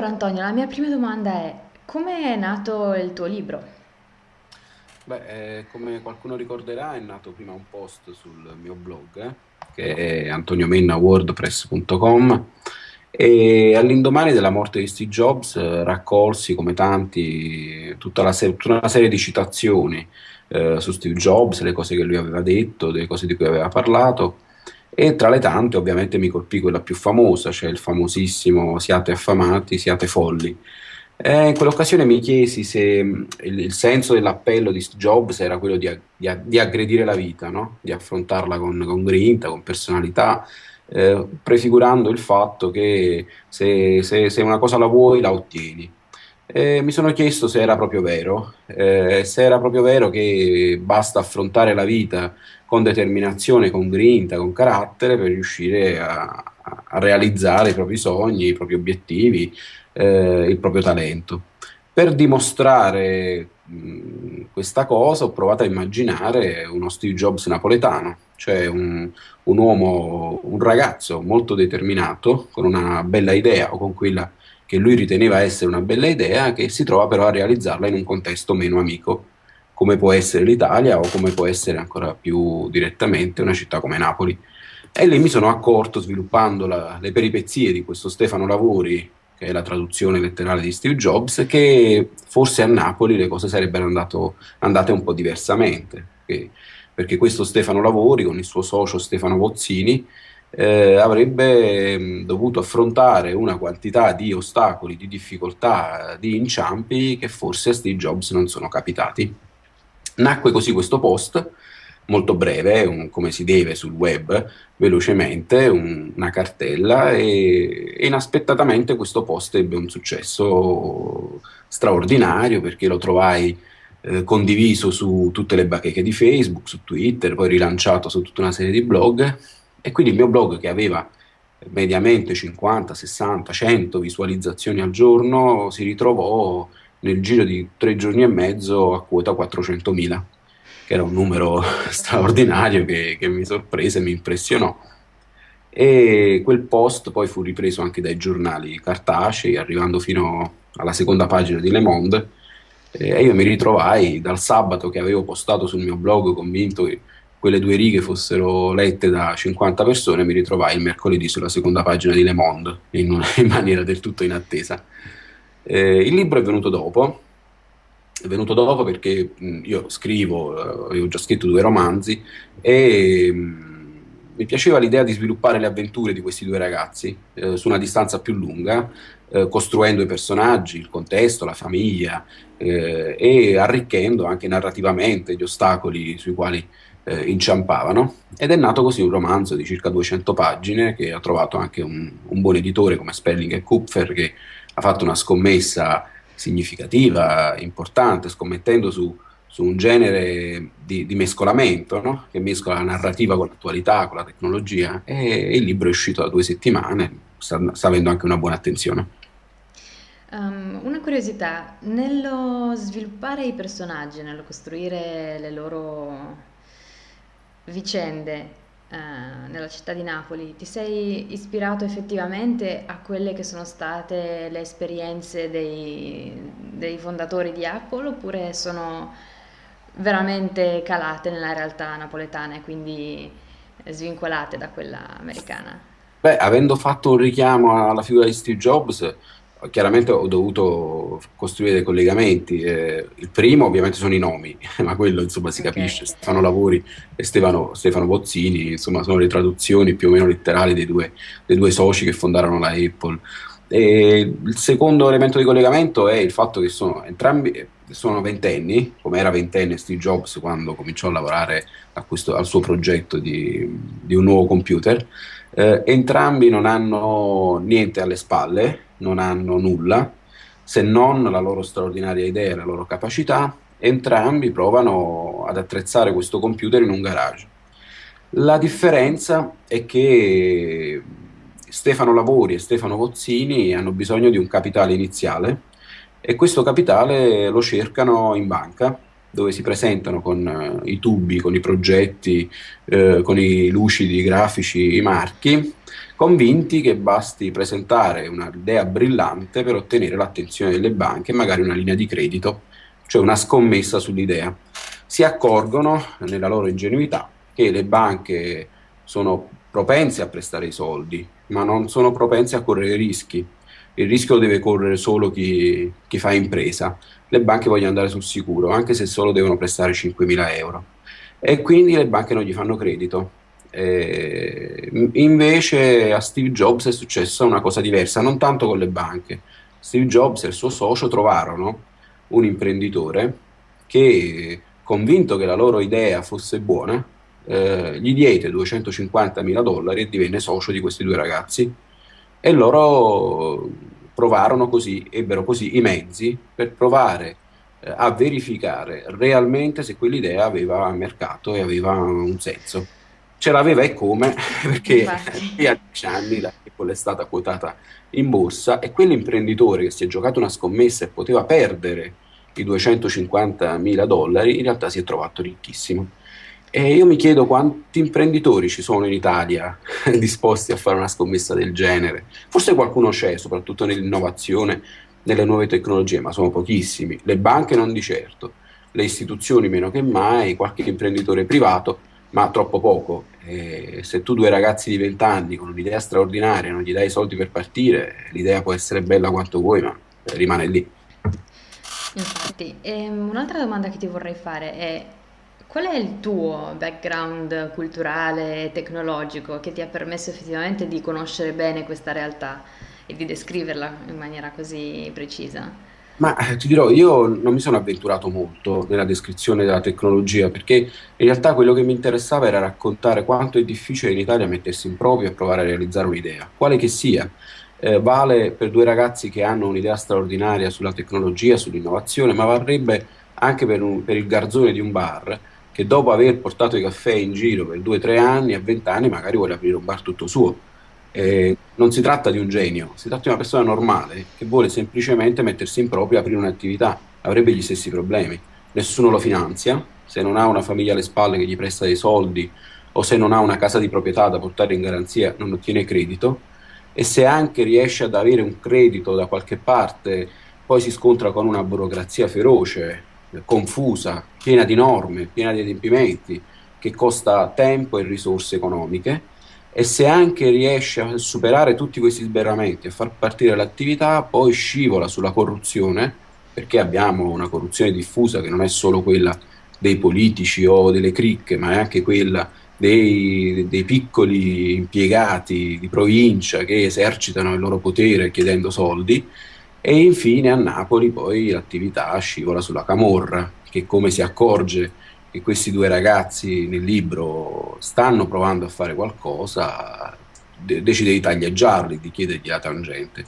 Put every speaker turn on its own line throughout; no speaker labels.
Allora Antonio, la mia prima domanda è, come è nato il tuo libro?
Beh, eh, come qualcuno ricorderà, è nato prima un post sul mio blog, eh, che è antoniomennawordpress.com, e all'indomani della morte di Steve Jobs eh, raccolsi, come tanti, tutta, se- tutta una serie di citazioni eh, su Steve Jobs, le cose che lui aveva detto, le cose di cui aveva parlato, e tra le tante ovviamente mi colpì quella più famosa, cioè il famosissimo Siate affamati, siate folli eh, in quell'occasione mi chiesi se mh, il, il senso dell'appello di Jobs era quello di, di di aggredire la vita, no? Di affrontarla con, con grinta, con personalità, eh, prefigurando il fatto che se, se- se una cosa la vuoi, la ottieni. E mi sono chiesto se era proprio vero, eh, se era proprio vero che basta affrontare la vita con determinazione, con grinta, con carattere per riuscire a- a realizzare i propri sogni, i propri obiettivi, eh, il proprio talento. Per dimostrare mh, questa cosa ho provato a immaginare uno Steve Jobs napoletano, cioè un, un uomo, un ragazzo molto determinato, con una bella idea o con quella che lui riteneva essere una bella idea, che si trova però a realizzarla in un contesto meno amico, come può essere l'Italia o come può essere ancora più direttamente una città come Napoli. E lì mi sono accorto, sviluppando la- le peripezie di questo Stefano Lavori, che è la traduzione letterale di Steve Jobs, che forse a Napoli le cose sarebbero andato- andate un po' diversamente, che- perché questo Stefano Lavori, con il suo socio Stefano Bozzini, eh, avrebbe mh, dovuto affrontare una quantità di ostacoli, di difficoltà, di inciampi che forse a Steve Jobs non sono capitati. Nacque così questo post, molto breve, un- come si deve sul web, velocemente, un- una cartella e, e inaspettatamente questo post ebbe un successo straordinario perché lo trovai eh, condiviso su tutte le bacheche di Facebook, su Twitter, poi rilanciato su tutta una serie di blog e quindi il mio blog che aveva mediamente 50, 60, 100 visualizzazioni al giorno si ritrovò nel giro di tre giorni e mezzo a quota 400.000 che era un numero straordinario che, che mi sorprese mi impressionò. E quel post poi fu ripreso anche dai giornali cartacei, arrivando fino alla seconda pagina di Le Monde, e io mi ritrovai dal sabato che avevo postato sul mio blog convinto che quelle due righe fossero lette da 50 persone, mi ritrovai il mercoledì sulla seconda pagina di Le Monde, in, in maniera del tutto inattesa. Eh, il libro è venuto dopo, è venuto dopo perché mh, io scrivo, eh, avevo già scritto due romanzi e mh, mi piaceva l'idea di sviluppare le avventure di questi due ragazzi eh, su una distanza più lunga, eh, costruendo i personaggi, il contesto, la famiglia eh, e arricchendo anche narrativamente gli ostacoli sui quali eh, inciampavano. Ed è nato così un romanzo di circa 200 pagine che ha trovato anche un, un buon editore come Spelling e Kupfer che ha fatto una scommessa significativa, importante, scommettendo su, su un genere di, di mescolamento, no? che mescola la narrativa con l'attualità, con la tecnologia, e, il libro è uscito da due settimane, sta, sta avendo anche una buona attenzione.
Um, una curiosità, nello sviluppare i personaggi, nello costruire le loro vicende, eh, nella città di Napoli, ti sei ispirato effettivamente a quelle che sono state le esperienze dei, dei fondatori di Apple oppure sono veramente calate nella realtà napoletana e quindi svincolate da quella americana?
Beh, avendo fatto un richiamo alla figura di Steve Jobs, chiaramente ho dovuto costruire dei collegamenti. Eh, il primo ovviamente sono i nomi, ma quello insomma si
Ok.
capisce, Stefano Lavori e Stefano, Stefano Bozzini, insomma sono le traduzioni più o meno letterali dei due, dei due soci che fondarono la Apple. E il secondo elemento di collegamento è il fatto che sono entrambi sono ventenni, come era ventenne Steve Jobs quando cominciò a lavorare a questo- al suo progetto di, di un nuovo computer. Eh, entrambi non hanno niente alle spalle, non hanno nulla, se non la loro straordinaria idea e la loro capacità. Entrambi provano ad attrezzare questo computer in un garage. La differenza è che Stefano Lavori e Stefano Vozzini hanno bisogno di un capitale iniziale e questo capitale lo cercano in banca dove si presentano con uh, i tubi, con i progetti, uh, con i lucidi, i grafici, i marchi, convinti che basti presentare un'idea brillante per ottenere l'attenzione delle banche e magari una linea di credito, cioè una scommessa sull'idea. Si accorgono, nella loro ingenuità, che le banche sono propense a prestare i soldi, ma non sono propense a correre rischi. Il rischio deve correre solo chi, chi fa impresa. Le banche vogliono andare sul sicuro, anche se solo devono prestare 5.000 euro. E quindi le banche non gli fanno credito eh, invece a Steve Jobs è successa una cosa diversa, non tanto con le banche. Steve Jobs e il suo socio trovarono un imprenditore che, convinto che la loro idea fosse buona, eh, gli diede 250 mila dollari e divenne socio di questi due ragazzi. E loro provarono così, ebbero così i mezzi per provare eh, a verificare realmente se quell'idea aveva mercato e aveva un senso. Ce l'aveva e come, perché a 10 anni la Apple è stata quotata in borsa e quell'imprenditore che si è giocato una scommessa e poteva perdere i 250 mila dollari, in realtà si è trovato ricchissimo. E io mi chiedo quanti imprenditori ci sono in Italia disposti a fare una scommessa del genere. Forse qualcuno c'è, soprattutto nell'innovazione, nelle nuove tecnologie, ma sono pochissimi. Le banche non di certo, le istituzioni meno che mai, qualche imprenditore privato ma troppo poco. E se tu due ragazzi di 20 anni con un'idea straordinaria non gli dai i soldi per partire, l'idea può essere bella quanto vuoi, ma rimane lì.
Infatti, ehm, un'altra domanda che ti vorrei fare è qual è il tuo background culturale e tecnologico che ti ha permesso effettivamente di conoscere bene questa realtà e di descriverla in maniera così precisa?
Ma eh, ti dirò, io non mi sono avventurato molto nella descrizione della tecnologia, perché in realtà quello che mi interessava era raccontare quanto è difficile in Italia mettersi in proprio e provare a realizzare un'idea, quale che sia. Eh, vale per due ragazzi che hanno un'idea straordinaria sulla tecnologia, sull'innovazione, ma varrebbe anche per, un, per il garzone di un bar che dopo aver portato i caffè in giro per due o tre anni, a vent'anni magari vuole aprire un bar tutto suo. Eh, non si tratta di un genio, si tratta di una persona normale che vuole semplicemente mettersi in proprio e aprire un'attività, avrebbe gli stessi problemi. Nessuno lo finanzia, se non ha una famiglia alle spalle che gli presta dei soldi o se non ha una casa di proprietà da portare in garanzia non ottiene credito. E se anche riesce ad avere un credito da qualche parte poi si scontra con una burocrazia feroce, confusa, piena di norme, piena di adempimenti, che costa tempo e risorse economiche e se anche riesce a superare tutti questi sberramenti e far partire l'attività, poi scivola sulla corruzione, perché abbiamo una corruzione diffusa che non è solo quella dei politici o delle cricche, ma è anche quella dei, dei piccoli impiegati di provincia che esercitano il loro potere chiedendo soldi. E infine a Napoli poi l'attività scivola sulla camorra, che come si accorge che questi due ragazzi nel libro stanno provando a fare qualcosa, de- decide di taglieggiarli, di chiedergli la tangente.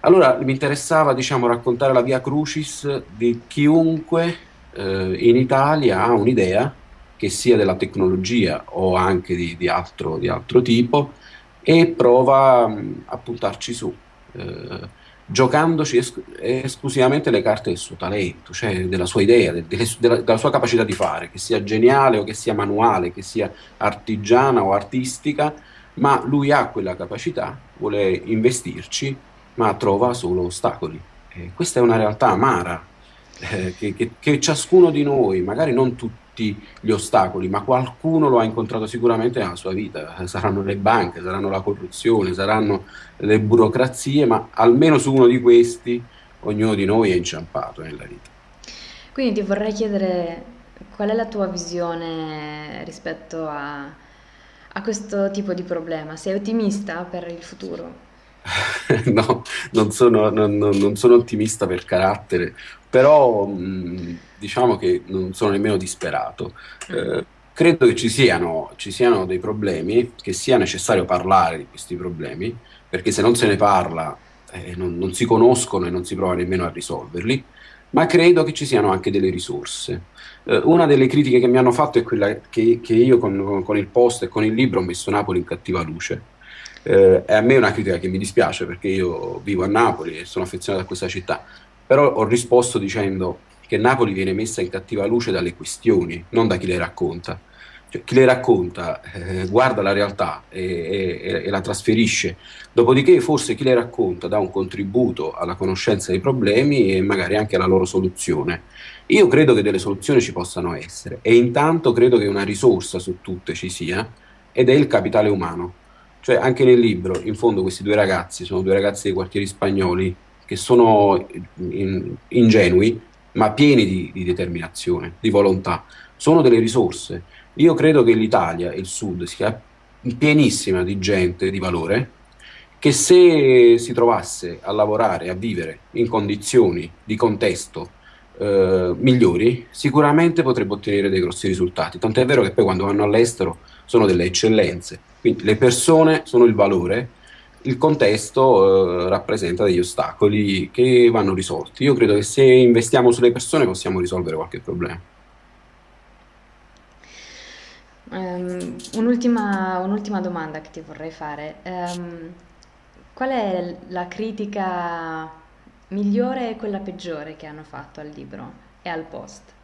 Allora mi interessava diciamo, raccontare la via crucis di chiunque eh, in Italia ha un'idea, che sia della tecnologia o anche di, di, altro, di altro, tipo, e prova mh, a puntarci su. Eh, giocandoci es- esclusivamente le carte del suo talento, cioè della sua idea, de- de- della, della sua capacità di fare, che sia geniale o che sia manuale, che sia artigiana o artistica, ma lui ha quella capacità, vuole investirci, ma trova solo ostacoli. E questa è una realtà amara, eh, che, che, che ciascuno di noi, magari non tutti, gli ostacoli, ma qualcuno lo ha incontrato sicuramente nella sua vita. Saranno le banche, saranno la corruzione, saranno le burocrazie, ma almeno su uno di questi ognuno di noi è inciampato nella vita.
Quindi ti vorrei chiedere qual è la tua visione rispetto a, a questo tipo di problema? Sei ottimista per il futuro?
no, non sono, non, non sono, ottimista per carattere, però mh, diciamo che non sono nemmeno disperato. Mm. Eh, credo che ci siano, ci siano dei problemi, che sia necessario parlare di questi problemi, perché se non se ne parla eh, non, non, si conoscono e non si prova nemmeno a risolverli, ma credo che ci siano anche delle risorse. Eh, una delle critiche che mi hanno fatto è quella che, che io con, con, il post e con il libro ho messo Napoli in cattiva luce. Eh, e a me è una critica che mi dispiace perché io vivo a Napoli e sono affezionato a questa città, però ho risposto dicendo che Napoli viene messa in cattiva luce dalle questioni, non da chi le racconta. Cioè, chi le racconta eh, guarda la realtà e, e, e, la trasferisce, dopodiché forse chi le racconta dà un contributo alla conoscenza dei problemi e magari anche alla loro soluzione. Io credo che delle soluzioni ci possano essere e intanto credo che una risorsa su tutte ci sia ed è il capitale umano. Cioè anche nel libro, in fondo questi due ragazzi sono due ragazzi dei quartieri spagnoli che sono in, ingenui ma pieni di, di determinazione, di volontà. Sono delle risorse io credo che l'Italia e il Sud sia pienissima di gente di valore che se si trovasse a lavorare, a vivere in condizioni di contesto eh, migliori, sicuramente potrebbe ottenere dei grossi risultati. Tant'è vero che poi quando vanno all'estero sono delle eccellenze. Quindi le persone sono il valore, il contesto eh, rappresenta degli ostacoli che vanno risolti. Io credo che se investiamo sulle persone possiamo risolvere qualche problema.
Um, un'ultima, un'ultima domanda che ti vorrei fare. Um, qual è la critica migliore e quella peggiore che hanno fatto al libro e al post?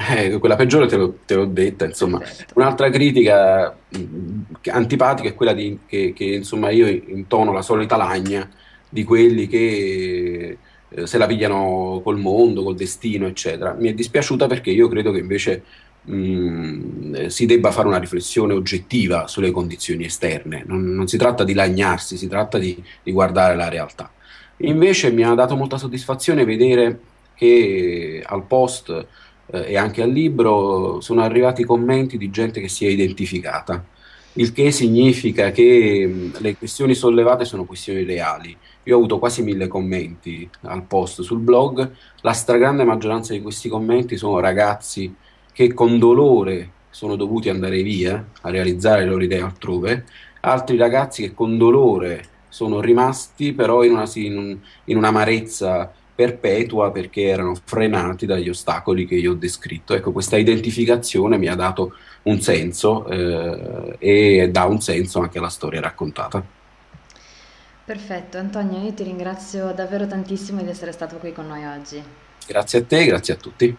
Eh, quella peggiore te, l'ho, te l'ho detta, insomma.
Perfetto.
Un'altra critica mh, antipatica è quella di, che, che, insomma, io intono la solita lagna di quelli che eh, se la pigliano col mondo, col destino, eccetera. Mi è dispiaciuta perché io credo che invece mh, mm, si debba fare una riflessione oggettiva sulle condizioni esterne. Non, non si tratta di lagnarsi, si tratta di, di, guardare la realtà. Invece mi ha dato molta soddisfazione vedere che al post eh, e anche al libro sono arrivati commenti di gente che si è identificata, il che significa che mh, le questioni sollevate sono questioni reali. Io ho avuto quasi mille commenti al post sul blog, la stragrande maggioranza di questi commenti sono ragazzi che con dolore sono dovuti andare via a realizzare le loro idee altrove, altri ragazzi che con dolore sono rimasti però in, una, in, in un'amarezza perpetua perché erano frenati dagli ostacoli che io ho descritto. Ecco, questa identificazione mi ha dato un senso eh, e dà un senso anche alla storia raccontata.
Perfetto, Antonio, io ti ringrazio davvero tantissimo di essere stato qui con noi oggi.
Grazie a te, grazie a tutti.